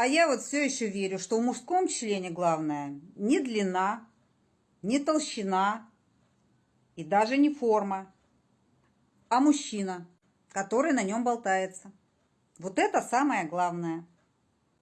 А я вот все еще верю, что в мужском члене главное не длина, не толщина и даже не форма, а мужчина, который на нем болтается. Вот это самое главное –